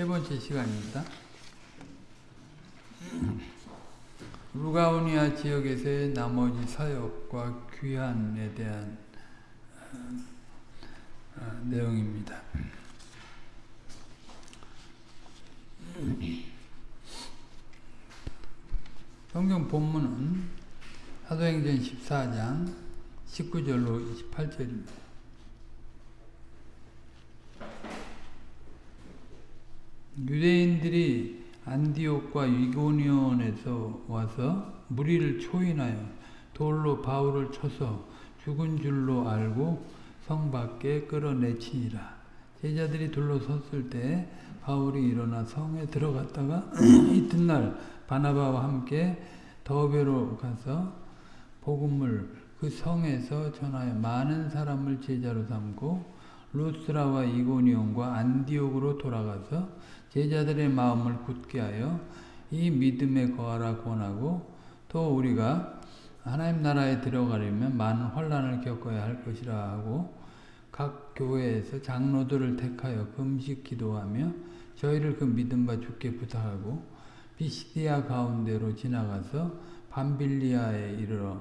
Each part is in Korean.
세 번째 시간입니다. 루가우니아 지역에서의 나머지 사역과 귀환에 대한 어, 어, 내용입니다. 성경 본문은 사도행전 14장 19절로 28절입니다. 유대인들이 안디옥과 이고니온에서 와서 무리를 초인하여 돌로 바울을 쳐서 죽은 줄로 알고 성 밖에 끌어내치니라. 제자들이 둘러섰을 때 바울이 일어나 성에 들어갔다가 이튿날 바나바와 함께 더베로 가서 복음을 그 성에서 전하여 많은 사람을 제자로 삼고 루스라와 이고니온과 안디옥으로 돌아가서 제자들의 마음을 굳게 하여 이 믿음에 거하라 권하고 또 우리가 하나님 나라에 들어가려면 많은 환란을 겪어야 할 것이라 하고 각 교회에서 장로들을 택하여 금식 기도하며 저희를 그 믿음과 주께 부탁하고 비시디아 가운데로 지나가서 밤빌리아에 이르러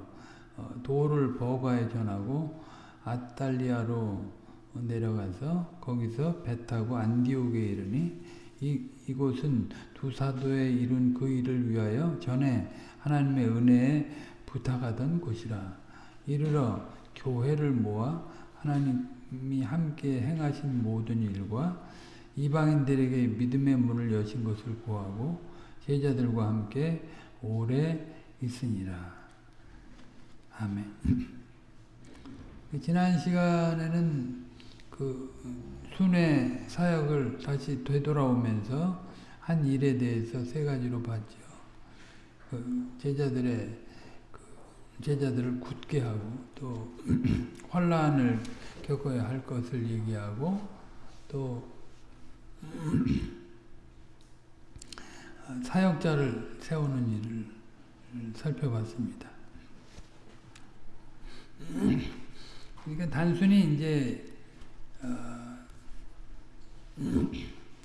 도를 버가에 전하고 아탈리아로 내려가서 거기서 배 타고 안디옥에 이르니 이, 이곳은 두 사도에 이룬 그 일을 위하여 전에 하나님의 은혜에 부탁하던 곳이라 이르러 교회를 모아 하나님이 함께 행하신 모든 일과 이방인들에게 믿음의 문을 여신 것을 구하고 제자들과 함께 오래 있으니라. 아멘. 지난 시간에는 그 순회 사역을 다시 되돌아오면서 한 일에 대해서 세 가지로 봤죠. 그 제자들의 그 제자들을 굳게 하고 또 환란을 겪어야 할 것을 얘기하고 또 사역자를 세우는 일을 살펴봤습니다. 그러니까 단순히 이제 어,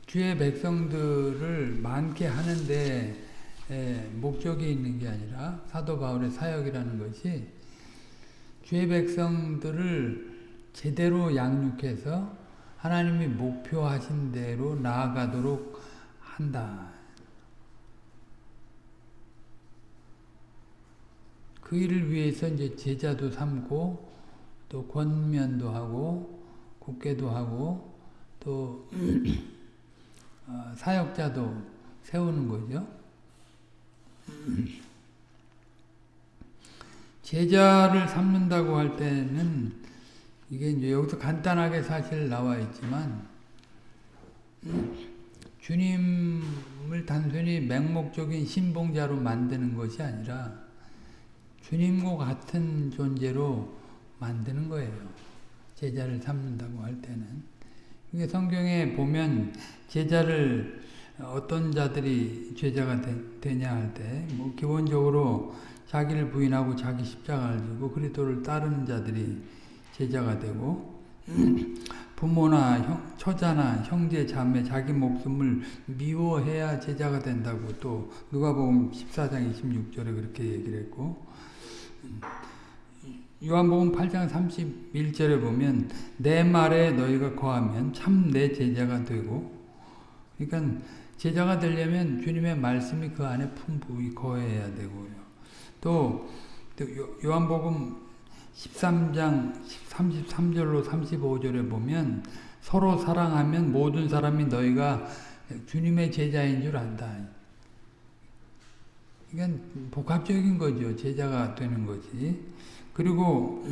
주의 백성들을 많게 하는데 목적이 있는 게 아니라 사도 바울의 사역이라는 것이 주의 백성들을 제대로 양육해서 하나님이 목표하신 대로 나아가도록 한다. 그 일을 위해서 이제 제자도 삼고 또 권면도 하고 국계도 하고 또 어, 사역자도 세우는 거죠. 제자를 삼는다고 할 때는 이게 이제 여기서 간단하게 사실 나와 있지만 주님을 단순히 맹목적인 신봉자로 만드는 것이 아니라 주님과 같은 존재로 만드는 거예요. 제자를 삼는다고 할 때는. 성경에 보면 제자를 어떤 자들이 제자가 되, 냐 할 때, 뭐 기본적으로 자기를 부인하고 자기 십자가를 지고 그리스도를 따르는 자들이 제자가 되고 부모나 형, 처자나 형제 자매 자기 목숨을 미워해야 제자가 된다고 또 누가복음 14장 26절에 그렇게 얘기를 했고 요한복음 8장 31절에 보면 내 말에 너희가 거하면 참 내 제자가 되고 그러니까 제자가 되려면 주님의 말씀이 그 안에 풍부히 거해야 되고요. 또, 또 요한복음 13장 33절로 35절에 보면 서로 사랑하면 모든 사람이 너희가 주님의 제자인 줄 안다. 이건 복합적인 거죠. 제자가 되는 거지. 그리고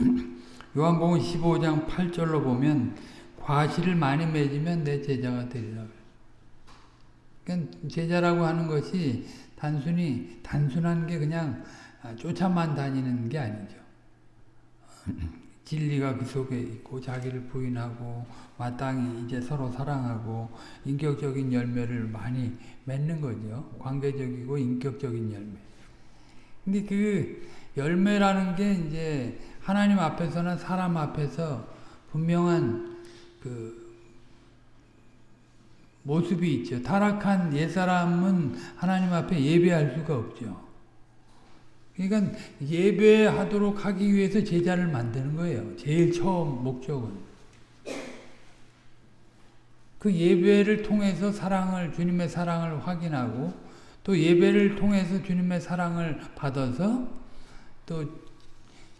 요한복음 15장 8절로 보면 과실을 많이 맺으면 내 제자가 되리라. 그러니까 제자라고 하는 것이 단순히 단순한 게 그냥 쫓아만 다니는 게 아니죠. 진리가 그 속에 있고 자기를 부인하고 마땅히 이제 서로 사랑하고 인격적인 열매를 많이 맺는 거죠. 관계적이고 인격적인 열매. 근데 그 열매라는 게 이제 하나님 앞에서나 사람 앞에서 분명한 그 모습이 있죠. 타락한 옛사람은 하나님 앞에 예배할 수가 없죠. 그러니까 예배하도록 하기 위해서 제자를 만드는 거예요. 제일 처음 목적은. 그 예배를 통해서 사랑을 주님의 사랑을 확인하고 또 예배를 통해서 주님의 사랑을 받아서 또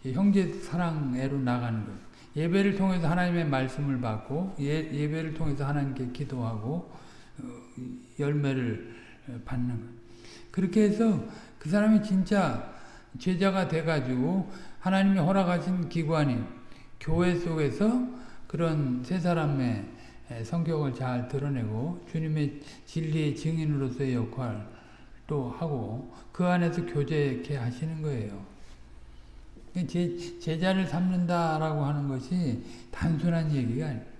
형제 사랑애로 나가는 거예요. 예배를 통해서 하나님의 말씀을 받고 예, 예배를 통해서 하나님께 기도하고 어, 열매를 받는 거예요. 그렇게 해서 그 사람이 진짜 제자가 돼가지고 하나님이 허락하신 기관인 교회 속에서 그런 세 사람의 성격을 잘 드러내고 주님의 진리의 증인으로서의 역할도 하고 그 안에서 교제케 하시는 거예요. 제, 제자를 삼는다라고 하는 것이 단순한 얘기가 아니에요.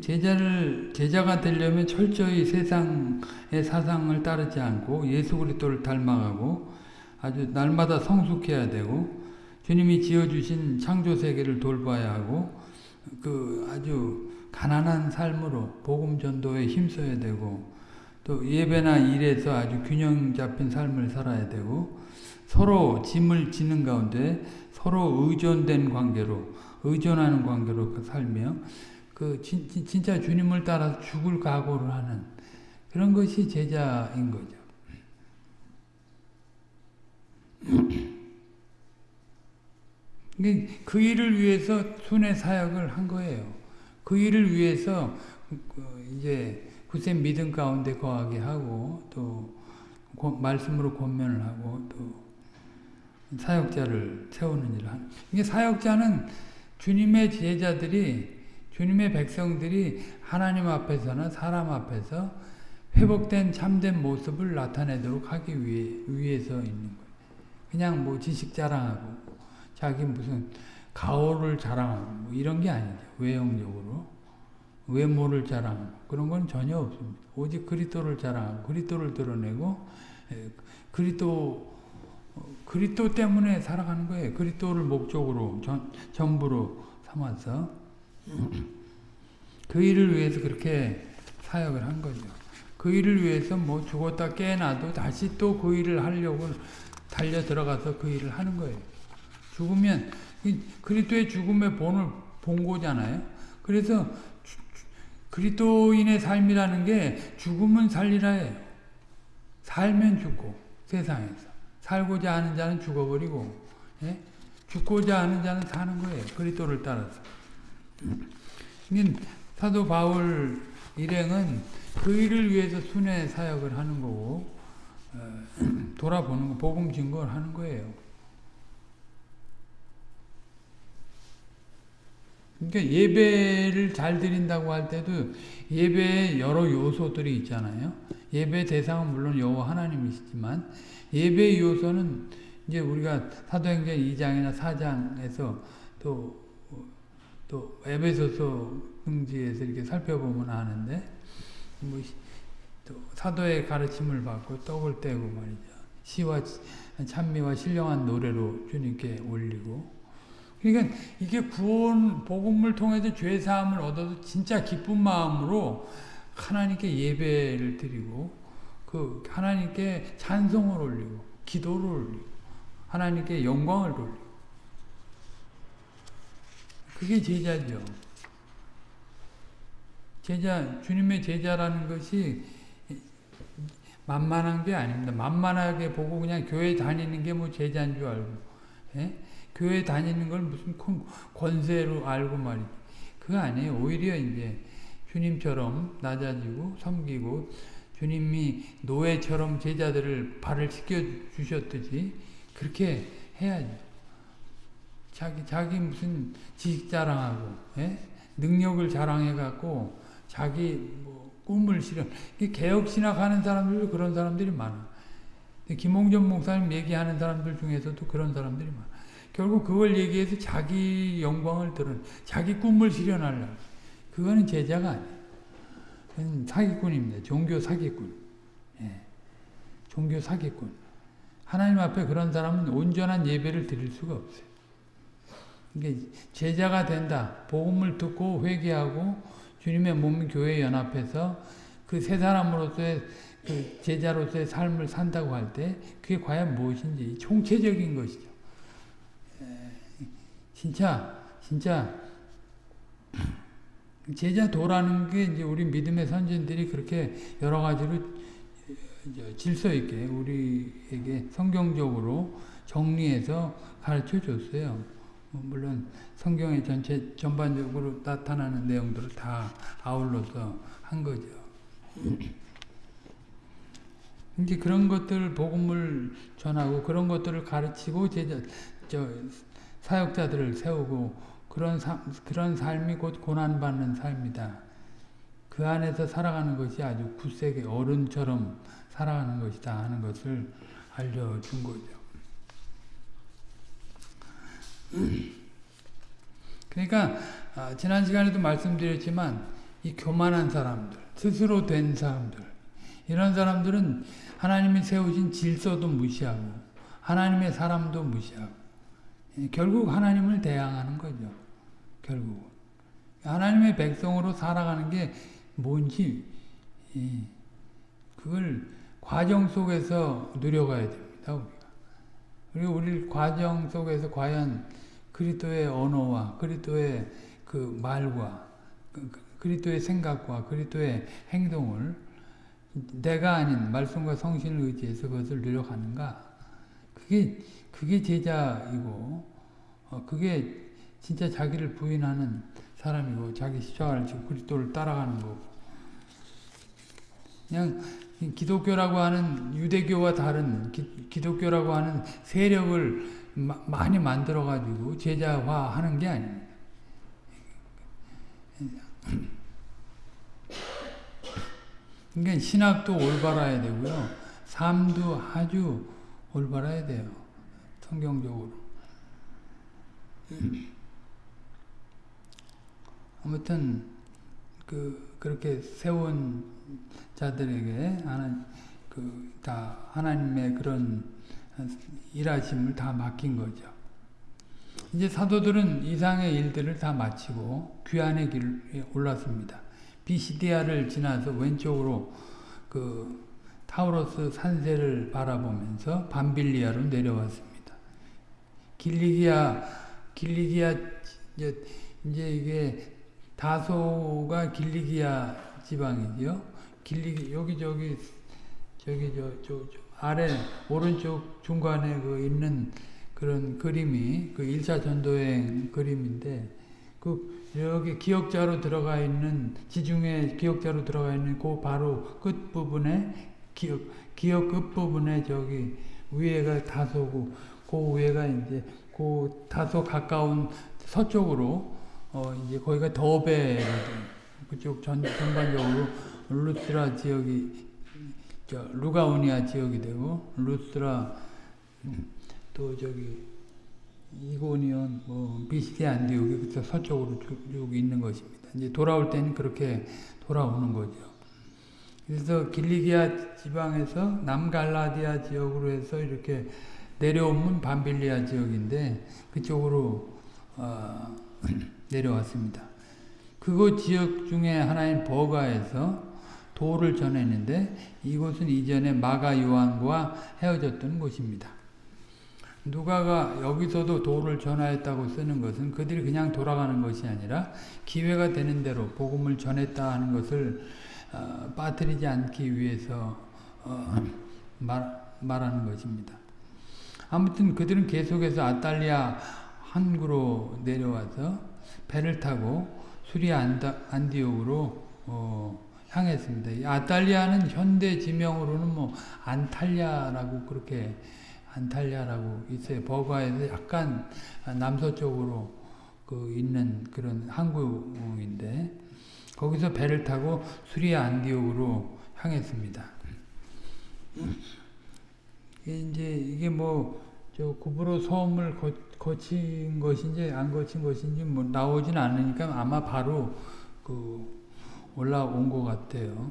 제자를 제자가 되려면 철저히 세상의 사상을 따르지 않고 예수 그리스도를 닮아가고 아주 날마다 성숙해야 되고 주님이 지어 주신 창조 세계를 돌봐야 하고 그 아주 가난한 삶으로 복음 전도에 힘써야 되고 또 예배나 일에서 아주 균형 잡힌 삶을 살아야 되고 서로 짐을 지는 가운데 서로 의존된 관계로 의존하는 관계로 살며 그 진, 진짜 주님을 따라 죽을 각오를 하는 그런 것이 제자인 거죠. 그 일을 위해서 순회 사역을 한 거예요. 그 일을 위해서 그 이제 굳센 믿음 가운데 거하게 하고 또 말씀으로 권면을 하고 또 사역자를 세우는 일을 하는. 이게 사역자는 주님의 제자들이 주님의 백성들이 하나님 앞에서나 사람 앞에서 회복된 참된 모습을 나타내도록 하기 위해, 위해서 있는 거예요. 그냥 뭐 지식 자랑하고 자기 무슨 가오를 자랑하고 뭐 이런 게 아니죠. 외형적으로. 외모를 자랑하고 그런 건 전혀 없습니다. 오직 그리스도를 자랑하고 그리스도를 드러내고 그리스도 그리스도 때문에 살아가는 거예요. 그리스도를 목적으로 전, 전부로 삼아서 그 일을 위해서 그렇게 사역을 한 거죠. 그 일을 위해서 뭐 죽었다 깨어나도 다시 또 그 일을 하려고 달려 들어가서 그 일을 하는 거예요. 죽으면 그리스도의 죽음의 본을 본 거잖아요. 그래서 그리스도인의 삶이라는 게 죽으면 살리라예요. 살면 죽고 세상에서 살고자 하는 자는 죽어버리고 예? 죽고자 하는 자는 사는 거예요. 그리스도를 따라서. 사도 바울 일행은 그 일을 위해서 순회 사역을 하는 거고 어, 돌아보는 거, 복음 증거를 하는 거예요. 그러니까 예배를 잘 드린다고 할 때도 예배에 여러 요소들이 있잖아요. 예배 대상은 물론 여호와 하나님이시지만 예배 요소는 이제 우리가 사도행전 2장이나 4장에서 또 또 에베소서 흥지에서 이렇게 살펴보면 아는데 뭐 또 사도의 가르침을 받고 떡을 떼고 말이죠. 시와 찬미와 신령한 노래로 주님께 올리고 그러니까 이게 구원 복음을 통해서 죄 사함을 얻어도 진짜 기쁜 마음으로 하나님께 예배를 드리고 그 하나님께 찬송을 올리고 기도를 올리고 하나님께 영광을 돌리고 그게 제자죠. 제자 주님의 제자라는 것이 만만한 게 아닙니다. 만만하게 보고 그냥 교회 다니는 게 뭐 제자인 줄 알고 예? 교회 다니는 걸 무슨 큰 권세로 알고 말이지. 그거 아니에요. 오히려 이제 주님처럼 낮아지고 섬기고 주님이 노예처럼 제자들을 발을 씻겨 주셨듯이 그렇게 해야죠. 자기 자기 무슨 지식 자랑하고 예? 능력을 자랑해 갖고 자기 뭐 꿈을 실현. 개혁 신학 하는 사람들도 그런 사람들이 많아. 김홍전 목사님 얘기하는 사람들 중에서도 그런 사람들이 많아. 결국 그걸 얘기해서 자기 영광을 드러 자기 꿈을 실현하려 그거는 제자가 아니에요. 사기꾼입니다. 종교 사기꾼. 예. 종교 사기꾼. 하나님 앞에 그런 사람은 온전한 예배를 드릴 수가 없어요. 이게 제자가 된다. 복음을 듣고 회개하고 주님의 몸 교회 연합해서 그 세 사람으로서의 그 제자로서의 삶을 산다고 할 때 그게 과연 무엇인지 총체적인 것이죠. 진짜 진짜 제자 도라는 게 이제 우리 믿음의 선진들이 그렇게 여러 가지로 질서 있게 우리에게 성경적으로 정리해서 가르쳐 줬어요. 뭐 물론 성경의 전체 전반적으로 나타나는 내용들을 다 아울러서 한 거죠. 이제 그런 것들 복음을 전하고 그런 것들을 가르치고 제자 저 사역자들을 세우고 그런 삶 그런 삶이 곧 고난 받는 삶이다. 그 안에서 살아가는 것이 아주 굳세게 어른처럼 살아가는 것이다 하는 것을 알려준 거죠. 그러니까 지난 시간에도 말씀드렸지만 이 교만한 사람들, 스스로 된 사람들 이런 사람들은 하나님이 세우신 질서도 무시하고 하나님의 사람도 무시하고 결국 하나님을 대항하는 거죠. 결국 하나님의 백성으로 살아가는 게 뭔지 그걸 과정 속에서 누려가야 됩니다. 우리가. 그리고 우리 과정 속에서 과연 그리스도의 언어와 그리스도의 그 말과 그리스도의 생각과 그리스도의 행동을 내가 아닌 말씀과 성신을 의지해서 그것을 누려가는가? 그게 그게 제자이고 어, 그게 진짜 자기를 부인하는 사람이고 자기 십자가를 지고 그리스도를 따라가는 거고 그냥 기독교라고 하는 유대교와 다른 기, 독교라고 하는 세력을 마, 많이 만들어 가지고 제자화하는 게 아닙니다. 그러니까 신학도 올바라야 되고요. 삶도 아주 올바라야 돼요. 성경적으로. 아무튼 그 그렇게 세운 자들에게 하나 그다 하나님의 그런 일하심을 다 맡긴 거죠. 이제 사도들은 이상의 일들을 다 마치고 귀환의 길에 올랐습니다. 비시디아를 지나서 왼쪽으로 그 타우로스 산세를 바라보면서 밤빌리아로 내려왔습니다. 길리기아 길리기아 이제, 이제 이게 다소가 길리기아 지방이죠. 길리기 여기 저기 저기 저, 저, 저 아래 오른쪽 중간에 그 있는 그런 그림이 그 1차 전도행 그림인데 그 여기 기억자로 들어가 있는 지중해 기억자로 들어가 있는 그 바로 끝 부분에 기억 기억 끝 부분에 저기 위에가 다소고 그 위에가 이제 그 다소 가까운 서쪽으로 어 이제 거기가 더베 그쪽 전 전반적으로 루스라 지역이 저 루가오니아 지역이 되고 루스라 또 저기 이고니온, 뭐 비시디 안디옥이 그 서쪽으로 쭉 있는 것입니다. 이제 돌아올 때는 그렇게 돌아오는 거죠. 그래서 길리기아 지방에서 남갈라디아 지역으로 해서 이렇게 내려오면 밤빌리아 지역인데 그쪽으로 어, 내려왔습니다. 그곳 지역 중에 하나인 버가에서 도를 전했는데 이곳은 이전에 마가 요한과 헤어졌던 곳입니다. 누가가 여기서도 도를 전하였다고 쓰는 것은 그들이 그냥 돌아가는 것이 아니라 기회가 되는 대로 복음을 전했다 하는 것을 어, 빠뜨리지 않기 위해서 어, 말, 말하는 것입니다. 아무튼 그들은 계속해서 아탈리아 항구로 내려와서 배를 타고 수리아 안디옥으로 어, 향했습니다. 아탈리아는 현대 지명으로는 뭐 안탈리아라고 그렇게 안탈리아라고 있어요. 버가에서 약간 남서쪽으로 그 있는 그런 항구인데 거기서 배를 타고 수리아 안디옥으로 향했습니다. 이제 이게 뭐 저 구브로 섬을 거, 거친 것인지 안 거친 것인지 뭐 나오진 않으니까 아마 바로 그 올라온 것 같아요.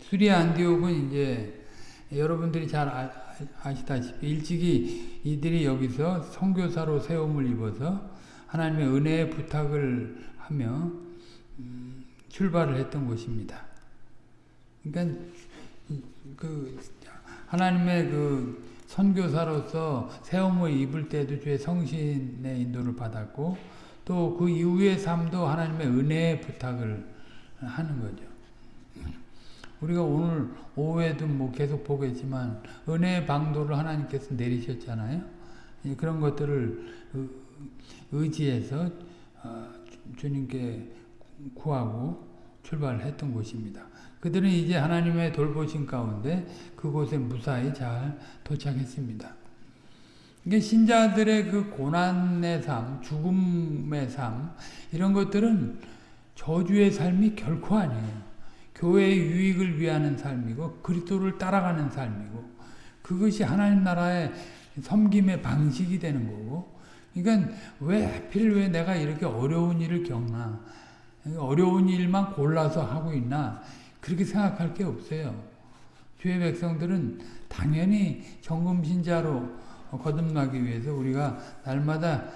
수리아 안디옥은 이제 여러분들이 잘 아 시다시피 일찍이 이들이 여기서 선교사로 세움을 입어서 하나님의 은혜의 부탁을 하며 음, 출발을 했던 곳입니다. 그러니까 그 하나님의 그 선교사로서 세움을 입을 때도 주의 성신의 인도를 받았고 또 그 이후의 삶도 하나님의 은혜의 부탁을 하는 거죠. 우리가 오늘 오후에도 뭐 계속 보겠지만 은혜의 방도를 하나님께서 내리셨잖아요. 그런 것들을 의지해서 어, 주님께 구하고 출발했던 곳입니다. 그들은 이제 하나님의 돌보신 가운데 그곳에 무사히 잘 도착했습니다. 이게 신자들의 그 고난의 삶, 죽음의 삶 이런 것들은 저주의 삶이 결코 아니에요. 교회의 유익을 위하는 삶이고 그리스도를 따라가는 삶이고 그것이 하나님 나라의 섬김의 방식이 되는 거고 그러니까 왜 하필 왜 내가 이렇게 어려운 일을 겪나 어려운 일만 골라서 하고 있나 그렇게 생각할 게 없어요. 주의 백성들은 당연히 정금신자로 거듭나기 위해서 우리가 날마다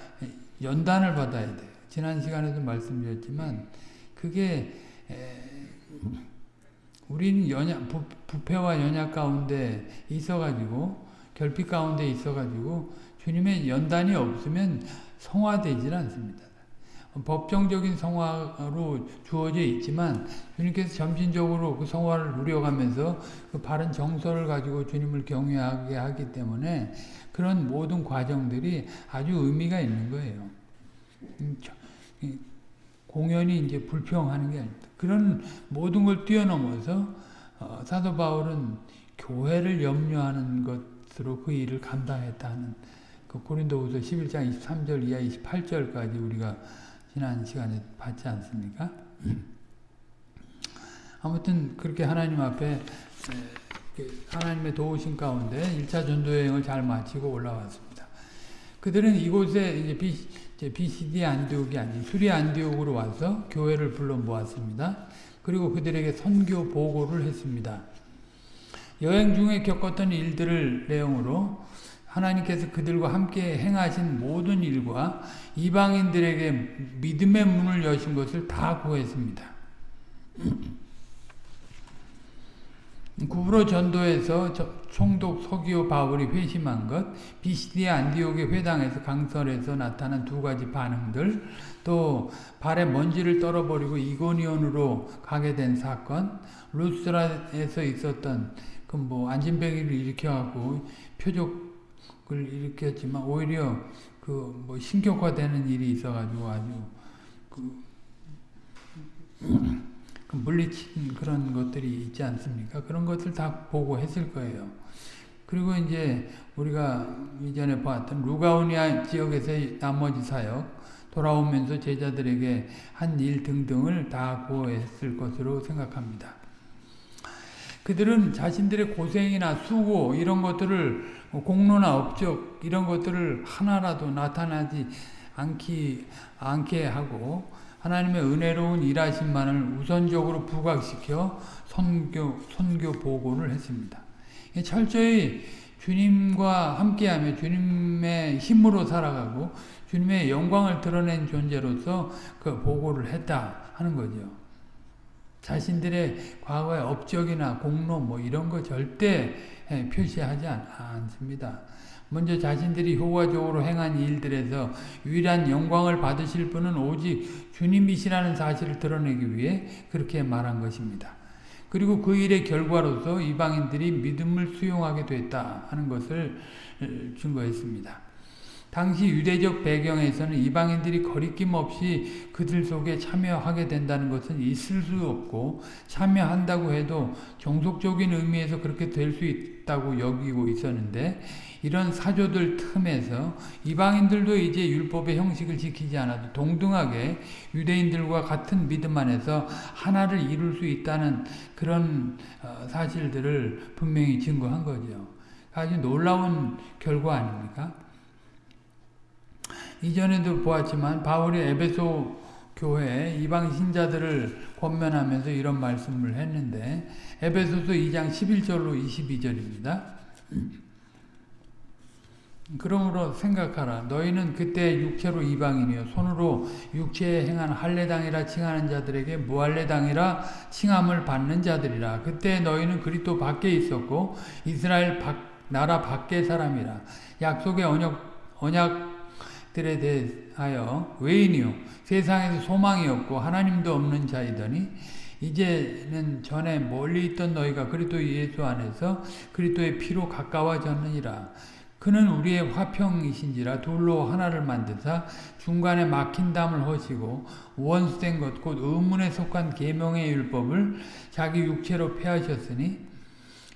연단을 받아야 돼요. 지난 시간에도 말씀드렸지만 그게 우리는 연약, 부, 부패와 연약 가운데 있어가지고 결핍 가운데 있어가지고 주님의 연단이 없으면 성화되질 않습니다. 법정적인 성화로 주어져 있지만 주님께서 점진적으로 그 성화를 누려가면서 그 바른 정서를 가지고 주님을 경외하게 하기 때문에 그런 모든 과정들이 아주 의미가 있는 거예요. 음, 공연이 이제 불평하는 게 아닙니다. 그런 모든 걸 뛰어넘어서 어, 사도 바울은 교회를 염려하는 것으로 그 일을 감당했다는 그 고린도후서 11장 23절 이하 28절까지 우리가 지난 시간에 봤지 않습니까? 아무튼 그렇게 하나님 앞에 그 하나님의 도우신 가운데 1차 전도 여행을 잘 마치고 올라왔습니다. 그들은 이곳에 이제 BCD 안디옥이 아닌 수리 안디옥으로 와서 교회를 불러 모았습니다. 그리고 그들에게 선교 보고를 했습니다. 여행 중에 겪었던 일들을 내용으로 하나님께서 그들과 함께 행하신 모든 일과 이방인들에게 믿음의 문을 여신 것을 다 구했습니다. 구브로 전도에서 총독 서기오 바울이 회심한 것, 비시디아 안디옥의 회당에서 강설에서 나타난 두 가지 반응들, 또 발에 먼지를 떨어버리고 이고니온으로 가게 된 사건, 루스라에서 있었던 그 뭐 안진뱅이를 일으켜갖고 표적 을 일으켰지만 오히려 그 뭐 신격화되는 일이 있어가지고 아주 그그 물리친 그런 것들이 있지 않습니까? 그런 것들 다 보고 했을 거예요. 그리고 이제 우리가 이전에 봤던 루가우니아 지역에서의 나머지 사역, 돌아오면서 제자들에게 한 일 등등을 다 고했을 것으로 생각합니다. 그들은 자신들의 고생이나 수고 이런 것들을 공로나 업적 이런 것들을 하나라도 나타나지 않기, 않게 하고 하나님의 은혜로운 일하심만을 우선적으로 부각시켜 선교, 선교 보고를 했습니다. 철저히 주님과 함께하며 주님의 힘으로 살아가고 주님의 영광을 드러낸 존재로서 그 보고를 했다 하는 거죠. 자신들의 과거의 업적이나 공로 뭐 이런 거 절대 표시하지 않, 습니다 먼저 자신들이 효과적으로 행한 일들에서 유일한 영광을 받으실 분은 오직 주님이시라는 사실을 드러내기 위해 그렇게 말한 것입니다. 그리고 그 일의 결과로서 이방인들이 믿음을 수용하게 됐다 하는 것을 증거했습니다. 당시 유대적 배경에서는 이방인들이 거리낌 없이 그들 속에 참여하게 된다는 것은 있을 수 없고 참여한다고 해도 종속적인 의미에서 그렇게 될 수 있다고 여기고 있었는데 이런 사조들 틈에서 이방인들도 이제 율법의 형식을 지키지 않아도 동등하게 유대인들과 같은 믿음 안에서 하나를 이룰 수 있다는 그런 어, 사실들을 분명히 증거한 거죠. 아주 놀라운 결과 아닙니까? 이전에도 보았지만 바울이 에베소 교회 이방 신자들을 권면하면서 이런 말씀을 했는데 에베소서 2장 11절로 22절입니다. 그러므로 생각하라. 너희는 그때 육체로 이방인이요 손으로 육체에 행한 할례당이라 칭하는 자들에게 무할례당이라 칭함을 받는 자들이라. 그때 너희는 그리스도 밖에 있었고 이스라엘 밖, 나라 밖의 사람이라. 약속의 언약 언약 들에 대하여 외인이요 세상에서 소망이 없고 하나님도 없는 자이더니 이제는 전에 멀리 있던 너희가 그리스도 예수 안에서 그리스도의 피로 가까워졌느니라. 그는 우리의 화평이신지라 둘로 하나를 만드사 중간에 막힌 담을 허시고 원수된 것 곧 의문에 속한 계명의 율법을 자기 육체로 폐하셨으니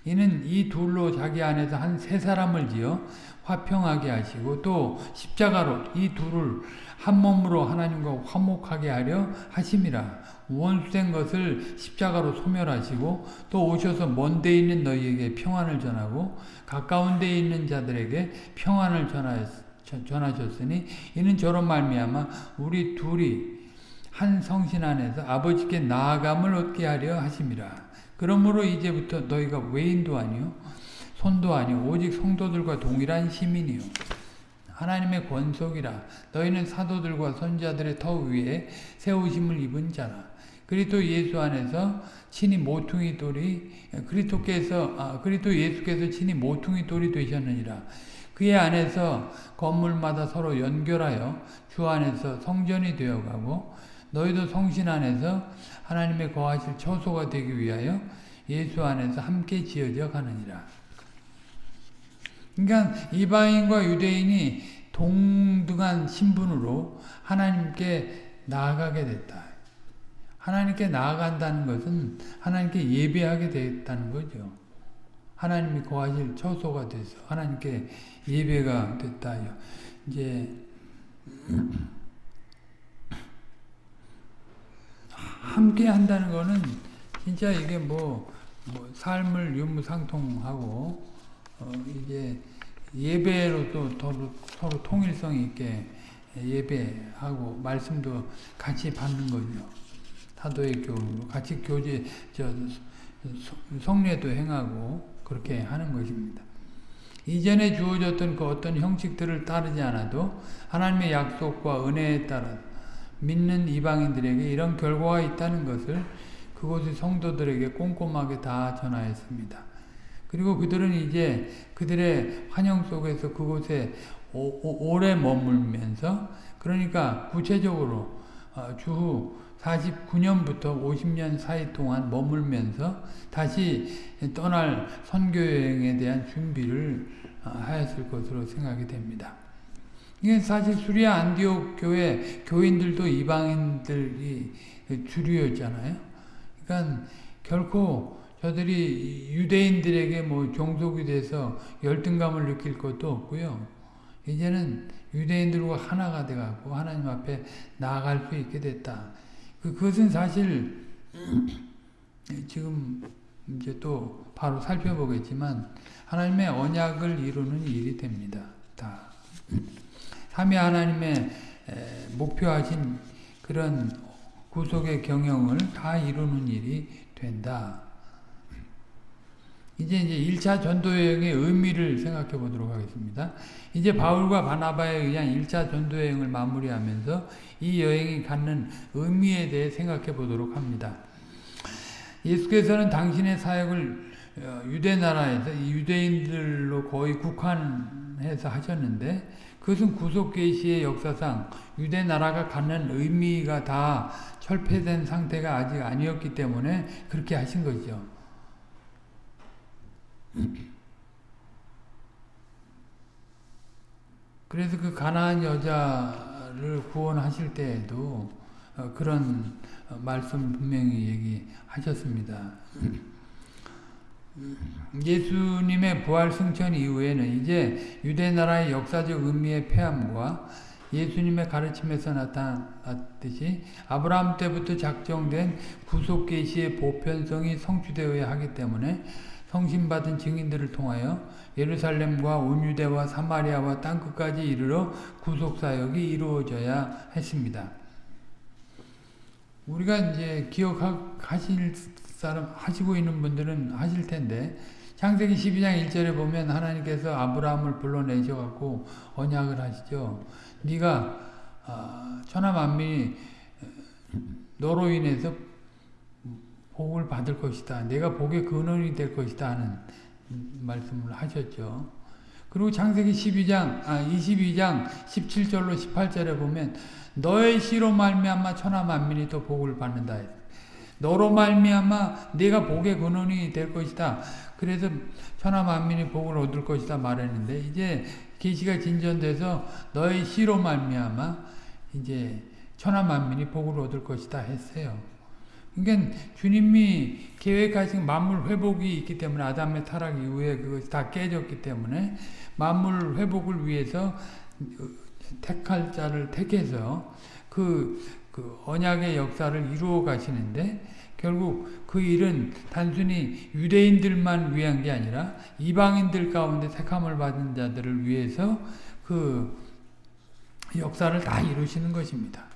이는 이 둘로 자기 안에서 한 세 사람을 지어 화평하게 하시고 또 십자가로 이 둘을 한 몸으로 하나님과 화목하게 하려 하심이라 원수된 것을 십자가로 소멸하시고 또 오셔서 먼 데 있는 너희에게 평안을 전하고 가까운 데 있는 자들에게 평안을 전하셨으니 이는 저런 말미암아 우리 둘이 한 성신 안에서 아버지께 나아감을 얻게 하려 하심이라 그러므로 이제부터 너희가 외인도 아니요 손도 아니요 오직 성도들과 동일한 시민이요. 하나님의 권속이라 너희는 사도들과 선자들의 터 위에 세우심을 입은 자라. 그리스도 예수 안에서 친히 모퉁이 돌이 그리스도께서 아, 그리스도 예수께서 친히 모퉁이 돌이 되셨느니라. 그의 안에서 건물마다 서로 연결하여 주 안에서 성전이 되어가고 너희도 성신 안에서 하나님의 거하실 처소가 되기 위하여 예수 안에서 함께 지어져 가느니라. 그러니까 이방인과 유대인이 동등한 신분으로 하나님께 나아가게 됐다. 하나님께 나아간다는 것은 하나님께 예배하게 됐다는 거죠. 하나님이 거하실 처소가 돼서 하나님께 예배가 됐다. 이제 함께 한다는 거는 진짜 이게 뭐, 뭐 삶을 유무상통하고 어 이제 예배로도 서로, 서로 통일성 있게 예배하고 말씀도 같이 받는 거죠. 사도의 교로 같이 교제 저 성례도 행하고 그렇게 하는 것입니다. 이전에 주어졌던 그 어떤 형식들을 따르지 않아도 하나님의 약속과 은혜에 따라 믿는 이방인들에게 이런 결과가 있다는 것을 그곳의 성도들에게 꼼꼼하게 다 전하였습니다. 그리고 그들은 이제 그들의 환영 속에서 그곳에 오, 래 머물면서 그러니까 구체적으로 어, 주후 49년부터 50년 사이 동안 머물면서 다시 떠날 선교여행에 대한 준비를 어, 하였을 것으로 생각이 됩니다. 이게 사실 수리아 안디옥 교회 교인들도 이방인들이 주류였잖아요. 그러니까 결코 저들이 유대인들에게 뭐 종속이 돼서 열등감을 느낄 것도 없고요. 이제는 유대인들과 하나가 돼갖고 하나님 앞에 나아갈 수 있게 됐다. 그, 그것은 사실 지금 이제 또 바로 살펴보겠지만 하나님의 언약을 이루는 일이 됩니다. 다. 삼위 하나님의 목표하신 그런 구속의 경영을 다 이루는 일이 된다. 이제 이제 1차 전도여행의 의미를 생각해 보도록 하겠습니다. 이제 바울과 바나바에 의한 1차 전도여행을 마무리하면서 이 여행이 갖는 의미에 대해 생각해 보도록 합니다. 예수께서는 당신의 사역을 어, 유대 나라에서 유대인들로 거의 국한해서 하셨는데 그것은 구속 계시의 역사상 유대 나라가 갖는 의미가 다 철폐된 상태가 아직 아니었기 때문에 그렇게 하신 거죠. 그래서 그 가나안 여자를 구원하실 때에도 어, 그런 말씀 분명히 얘기하셨습니다. 예수님의 부활 승천 이후에는 이제 유대 나라의 역사적 의미의 폐함과 예수님의 가르침에서 나타났듯이 아브라함 때부터 작정된 구속 계시의 보편성이 성취되어야 하기 때문에 성신받은 증인들을 통하여 예루살렘과 온 유대와 사마리아와 땅끝까지 이르러 구속 사역이 이루어져야 했습니다. 우리가 이제 기억하실 사람 하시고 있는 분들은 하실 텐데 창세기 12장 1절에 보면 하나님께서 아브라함을 불러내셔 갖고 언약을 하시죠. 네가 아, 천하 만민이 너로 인해서 복을 받을 것이다. 내가 복의 근원이 될 것이다 하는 말씀을 하셨죠. 그리고 창세기 12장 아 22장 17절로 18절에 보면 너의 씨로 말미암아 천하 만민이 또 복을 받는다. 너로 말미암아 내가 복의 근원이 될 것이다. 그래서 천하 만민이 복을 얻을 것이다 말했는데 이제 계시가 진전돼서 너의 씨로 말미암아 이제 천하 만민이 복을 얻을 것이다 했어요. 그러니까 주님이 계획하신 만물 회복이 있기 때문에 아담의 타락 이후에 그것이 다 깨졌기 때문에 만물 회복을 위해서 택할 자를 택해서 그, 그 언약의 역사를 이루어 가시는데 결국 그 일은 단순히 유대인들만 위한 게 아니라 이방인들 가운데 택함을 받은 자들을 위해서 그 역사를 다 이루시는 것입니다.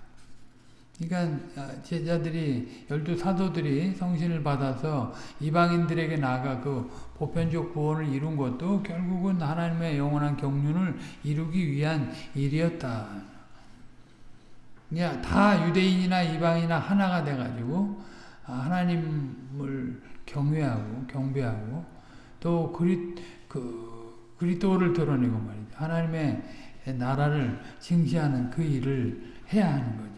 그러니까 제자들이 열두 사도들이 성신을 받아서 이방인들에게 나아가 그 보편적 구원을 이룬 것도 결국은 하나님의 영원한 경륜을 이루기 위한 일이었다. 그냥 다 유대인이나 이방이나 하나가 돼가지고 하나님을 경외하고 경배하고 또 그리 그 그리스도를 드러내고 말이죠. 하나님의 나라를 징시하는 그 일을 해야 하는 거죠.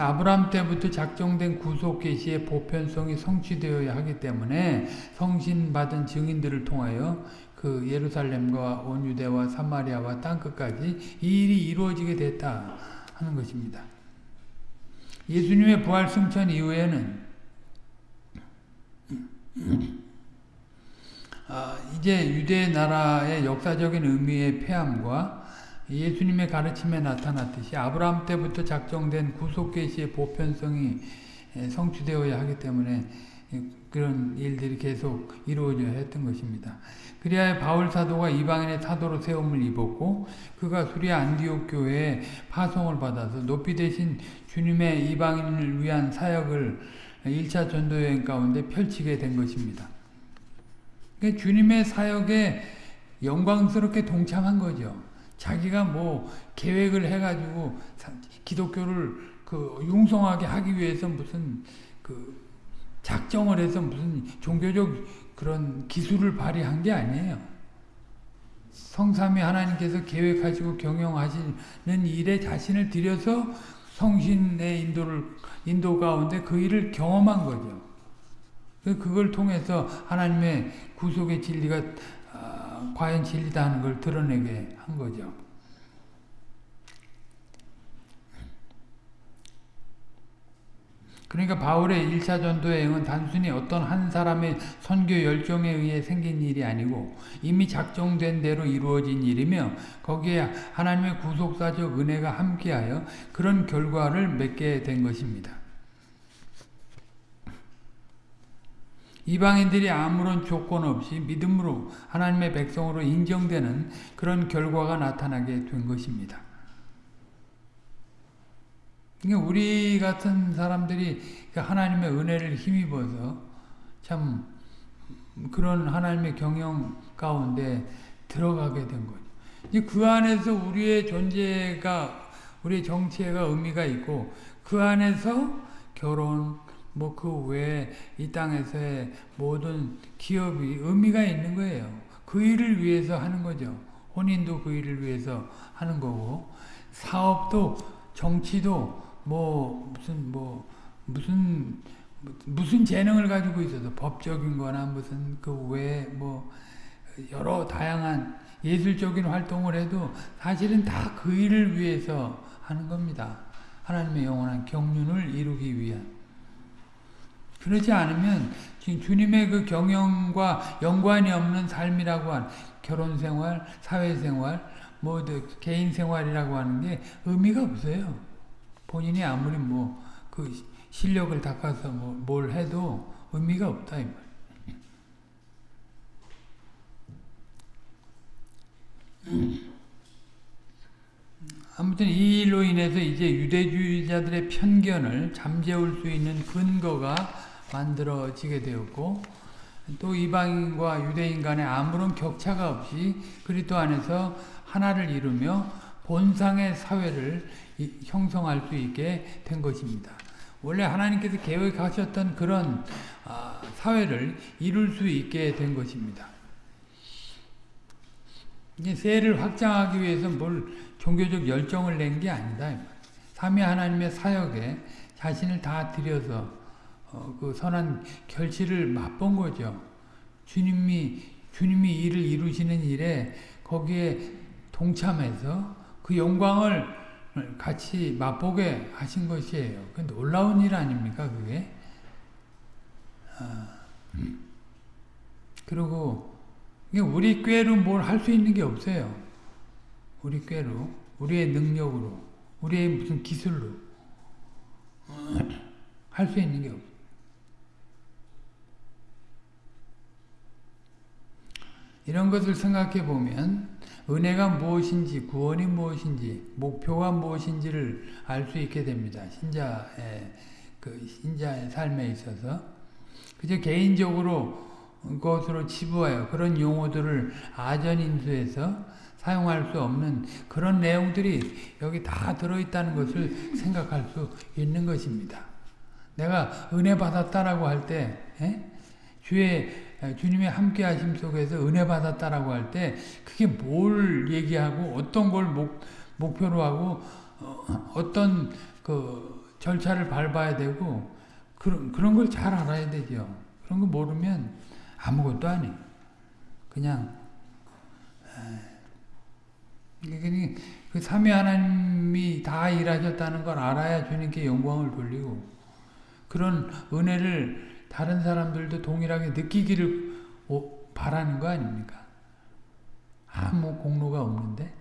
아브라함 때부터 작정된 구속 계시의 보편성이 성취되어야 하기 때문에 성신받은 증인들을 통하여 그 예루살렘과 온 유대와 사마리아와 땅끝까지 이 일이 이루어지게 됐다 하는 것입니다. 예수님의 부활 승천 이후에는 아, 이제 유대 나라의 역사적인 의미의 폐함과 예수님의 가르침에 나타났듯이 아브라함 때부터 작정된 구속계시의 보편성이 성취되어야 하기 때문에 그런 일들이 계속 이루어져야 했던 것입니다. 그리하여 바울 사도가 이방인의 사도로 세움을 입었고 그가 수리아 안디옥 교회에 파송을 받아서 높이 되신 주님의 이방인을 위한 사역을 1차 전도 여행 가운데 펼치게 된 것입니다. 그러니까 주님의 사역에 영광스럽게 동참한 거죠. 자기가 뭐 계획을 해가지고 기독교를 그 융성하게 하기 위해서 무슨 그 작정을 해서 무슨 종교적 그런 기술을 발휘한 게 아니에요. 성삼위 하나님께서 계획하시고 경영하시는 일에 자신을 들여서 성신의 인도를 인도 가운데 그 일을 경험한 거죠. 그걸 통해서 하나님의 구속의 진리가 과연 진리다 하는 걸 드러내게 한 거죠. 그러니까 바울의 1차 전도 여행은 단순히 어떤 한 사람의 선교 열정에 의해 생긴 일이 아니고 이미 작정된 대로 이루어진 일이며 거기에 하나님의 구속사적 은혜가 함께하여 그런 결과를 맺게 된 것입니다. 이방인들이 아무런 조건 없이 믿음으로 하나님의 백성으로 인정되는 그런 결과가 나타나게 된 것입니다. 그러니까 우리 같은 사람들이 그 하나님의 은혜를 힘입어서 참 그런 하나님의 경영 가운데 들어가게 된 거죠. 그 안에서 우리의 존재가 우리의 정체가 의미가 있고 그 안에서 결혼 뭐 그 외에 이 땅에서의 모든 기업이 의미가 있는 거예요. 그 일을 위해서 하는 거죠. 혼인도 그 일을 위해서 하는 거고 사업도 정치도 뭐 무슨 뭐 무슨 무슨 재능을 가지고 있어서 법적인 거나 무슨 그 외에 뭐 여러 다양한 예술적인 활동을 해도 사실은 다 그 일을 위해서 하는 겁니다. 하나님의 영원한 경륜을 이루기 위한. 그렇지 않으면 지금 주님의 그 경영과 연관이 없는 삶이라고 한 결혼 생활, 사회 생활, 뭐 개인 생활이라고 하는 게 의미가 없어요. 본인이 아무리 뭐 그 실력을 닦아서 뭐 뭘 해도 의미가 없다 이 말. 아무튼 이 일로 인해서 이제 유대주의자들의 편견을 잠재울 수 있는 근거가 만들어지게 되었고 또 이방인과 유대인 간에 아무런 격차가 없이 그리스도 안에서 하나를 이루며 본상의 사회를 형성할 수 있게 된 것입니다. 원래 하나님께서 계획하셨던 그런 아, 사회를 이룰 수 있게 된 것입니다. 세를 확장하기 위해서 뭘 종교적 열정을 낸 게 아니다. 삼위 하나님의 사역에 자신을 다 들여서 어, 그 선한 결실을 맛본 거죠. 주님이 주님이 일을 이루시는 일에 거기에 동참해서 그 영광을 같이 맛보게 하신 것이에요. 그 놀라운 일 아닙니까, 그게? 아, 그리고 우리 꾀로 뭘 할 수 있는 게 없어요. 우리 꾀로, 우리의 능력으로, 우리의 무슨 기술로 할 수 있는 게 없어요. 이런 것을 생각해 보면 은혜가 무엇인지 구원이 무엇인지 목표가 무엇인지를 알 수 있게 됩니다. 신자의 그 신자의 삶에 있어서 그저 개인적으로 것으로 치부하여 그런 용어들을 아전인수해서 사용할 수 없는 그런 내용들이 여기 다 들어있다는 것을 생각할 수 있는 것입니다. 내가 은혜 받았다라고 할 때 주의 주님의 함께 하심 속에서 은혜 받았다라고 할 때 그게 뭘 얘기하고 어떤 걸 목, 목표로 하고 어, 떤그 절차를 밟아야 되고 그런 그런 걸 잘 알아야 되죠. 그런 거 모르면 아무것도 아니. 그냥 그 삼위 하나님이 다 일하셨다는 걸 알아야 주님께 영광을 돌리고 그런 은혜를 다른 사람들도 동일하게 느끼기를 바라는 거 아닙니까? 아무 공로가 없는데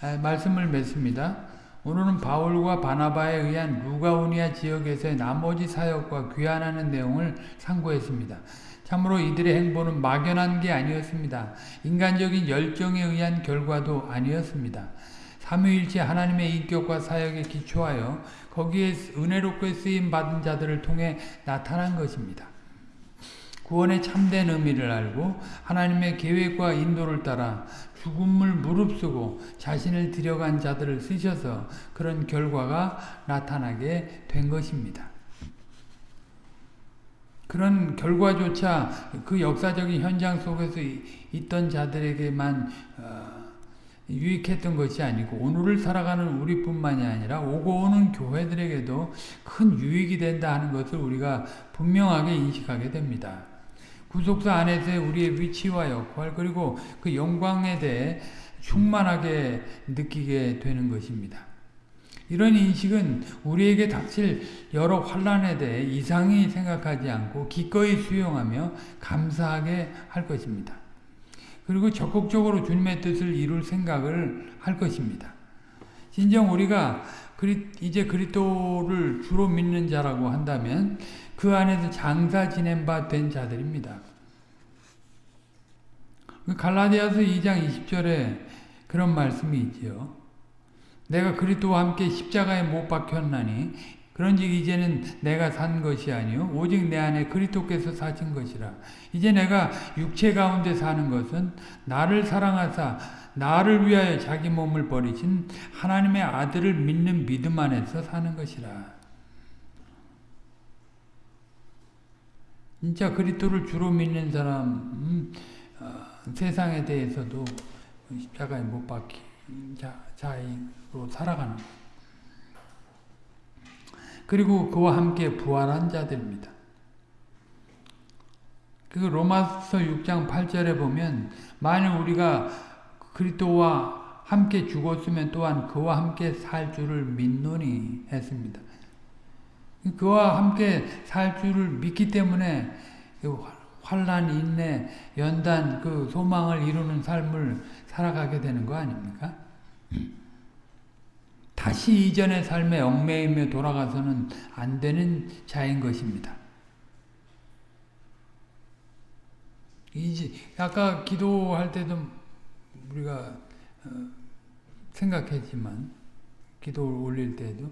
아, 말씀을 맺습니다. 오늘은 바울과 바나바에 의한 루가오니아 지역에서의 나머지 사역과 귀환하는 내용을 상고했습니다. 참으로 이들의 행보는 막연한 게 아니었습니다. 인간적인 열정에 의한 결과도 아니었습니다. 삼위일체 하나님의 인격과 사역에 기초하여 거기에 은혜롭게 쓰임 받은 자들을 통해 나타난 것입니다. 구원의 참된 의미를 알고 하나님의 계획과 인도를 따라 죽음을 무릅쓰고 자신을 들여간 자들을 쓰셔서 그런 결과가 나타나게 된 것입니다. 그런 결과조차 그 역사적인 현장 속에서 있던 자들에게만 어, 유익했던 것이 아니고 오늘을 살아가는 우리뿐만이 아니라 오고 오는 교회들에게도 큰 유익이 된다 하는 것을 우리가 분명하게 인식하게 됩니다. 구속사 안에서의 우리의 위치와 역할 그리고 그 영광에 대해 충만하게 느끼게 되는 것입니다. 이런 인식은 우리에게 닥칠 여러 환란에 대해 이상히 생각하지 않고 기꺼이 수용하며 감사하게 할 것입니다. 그리고 적극적으로 주님의 뜻을 이룰 생각을 할 것입니다. 진정 우리가 이제 그리스도를 주로 믿는 자라고 한다면 그 안에서 장사 지낸 바 된 자들입니다. 갈라디아서 2장 20절에 그런 말씀이 있지요. 내가 그리스도와 함께 십자가에 못 박혔나니 그런즉 이제는 내가 산 것이 아니요 오직 내 안에 그리스도께서 사신 것이라. 이제 내가 육체 가운데 사는 것은 나를 사랑하사 나를 위하여 자기 몸을 버리신 하나님의 아들을 믿는 믿음 안에서 사는 것이라. 진짜 그리스도를 주로 믿는 사람 음, 어, 세상에 대해서도 십자가에 못 박힌 자, 자인으로 살아가는 것. 그리고 그와 함께 부활한 자들입니다. 그 로마서 6장 8절에 보면 만일 우리가 그리스도와 함께 죽었으면 또한 그와 함께 살 줄을 믿노니 했습니다. 그와 함께 살 줄을 믿기 때문에 환란, 인내, 연단, 그 소망을 이루는 삶을 살아가게 되는 거 아닙니까? 다시 이전의 삶에 얽매이며 돌아가서는 안 되는 자인 것입니다. 이제 아까 기도할 때도 우리가 어, 생각했지만 기도를 올릴 때도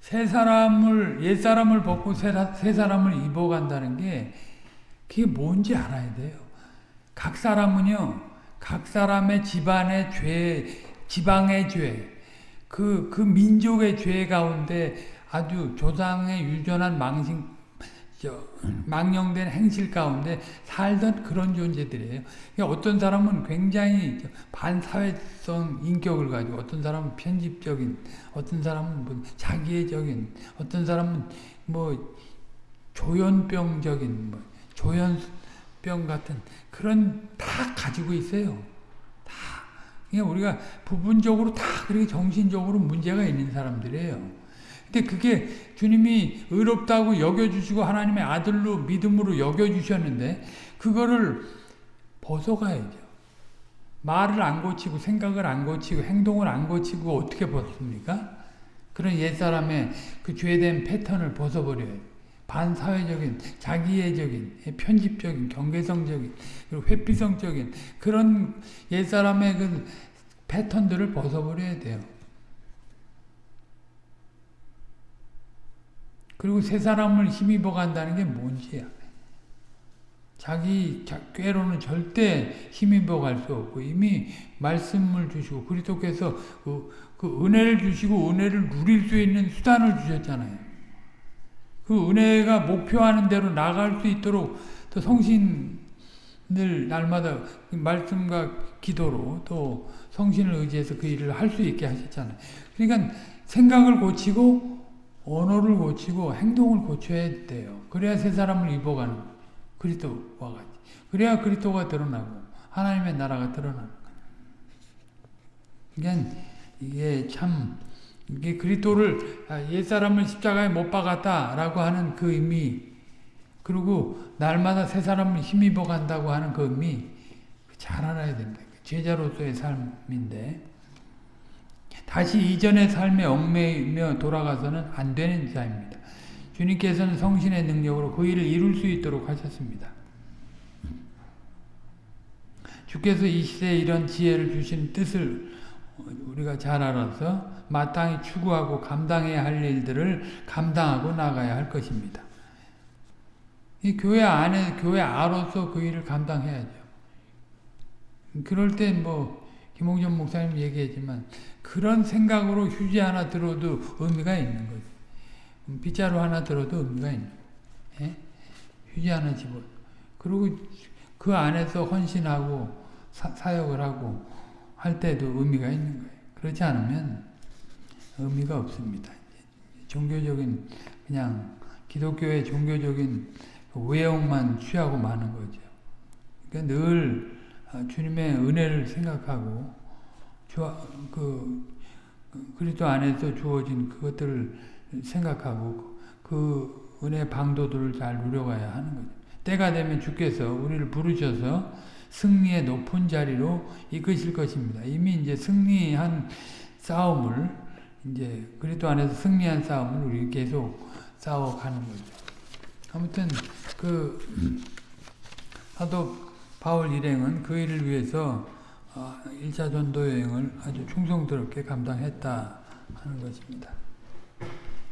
새 사람을 옛 사람을 벗고 새 사람을 입어간다는 게 그게 뭔지 알아야 돼요. 각 사람은요, 각 사람의 집안의 죄, 지방의 죄, 그, 그 민족의 죄 가운데 아주 조상의 유전한 망신, 저, 망령된 행실 가운데 살던 그런 존재들이에요. 그러니까 어떤 사람은 굉장히 저 반사회성 인격을 가지고 어떤 사람은 편집적인, 어떤 사람은 뭐 자기애적인, 어떤 사람은 뭐 조현병적인, 뭐 조현병 같은 그런 다 가지고 있어요. 다. 그러니까 우리가 부분적으로 다 그렇게 정신적으로 문제가 있는 사람들이에요. 근데 그게 주님이 의롭다고 여겨주시고 하나님의 아들로 믿음으로 여겨주셨는데 그거를 벗어가야죠. 말을 안 고치고 생각을 안 고치고 행동을 안 고치고 어떻게 벗습니까? 그런 옛사람의 그 죄된 패턴을 벗어버려요. 반사회적인, 자기애적인, 편집적인, 경계성적인, 그리고 회피성적인 그런 옛사람의 그 패턴들을 벗어버려야 돼요. 그리고 새 사람을 힘입어 간다는 게 뭔지야. 자기 자- 꾀로는 절대 힘입어 갈 수 없고 이미 말씀을 주시고 그리스도께서 그, 그 은혜를 주시고 은혜를 누릴 수 있는 수단을 주셨잖아요. 그 은혜가 목표하는 대로 나갈 수 있도록 또 성신을 날마다 그 말씀과 기도로 또 성신을 의지해서 그 일을 할 수 있게 하셨잖아요. 그러니까 생각을 고치고 언어를 고치고 행동을 고쳐야 돼요. 그래야 새 사람을 입어가는. 그리스도와 같이. 그래야 그리스도가 드러나고 하나님의 나라가 드러나는 거예요. 그러니까 이게 참 이게 그리스도를 아, 옛 사람을 십자가에 못 박았다라고 하는 그 의미 그리고 날마다 새 사람을 힘입어 간다고 하는 그 의미 잘 알아야 된다. 제자로서의 삶인데 다시 이전의 삶에 얽매이며 돌아가서는 안 되는 자입니다. 주님께서는 성신의 능력으로 그 일을 이룰 수 있도록 하셨습니다. 주께서 이 시대에 이런 지혜를 주신 뜻을 우리가 잘 알아서 마땅히 추구하고 감당해야 할 일들을 감당하고 나가야 할 것입니다. 이 교회 안에 교회 아로서 그 일을 감당해야죠. 그럴 때뭐 김홍전 목사님 얘기했지만 그런 생각으로 휴지 하나 들어도 의미가 있는 거죠. 빗자루 하나 들어도 의미가 있는 거예요. 예? 휴지 하나 집어. 그리고 그 안에서 헌신하고 사, 역을 하고 할 때도 의미가 있는 거예요. 그렇지 않으면 의미가 없습니다. 종교적인 그냥 기독교의 종교적인 그 외형만 취하고 마는 거죠. 그러니까 늘 주님의 은혜를 생각하고 그 그리스도 안에서 주어진 그것들을 생각하고 그 은혜 방도들을 잘 누려가야 하는 거죠. 때가 되면 주께서 우리를 부르셔서 승리의 높은 자리로 이끄실 것입니다. 이미 이제 승리한 싸움을 이제 그리스도 안에서 승리한 싸움을 우리 계속 싸워가는 거죠. 아무튼 그 사도 바울 일행은 그 일을 위해서 1차 전도 여행을 아주 충성스럽게 감당했다 하는 것입니다.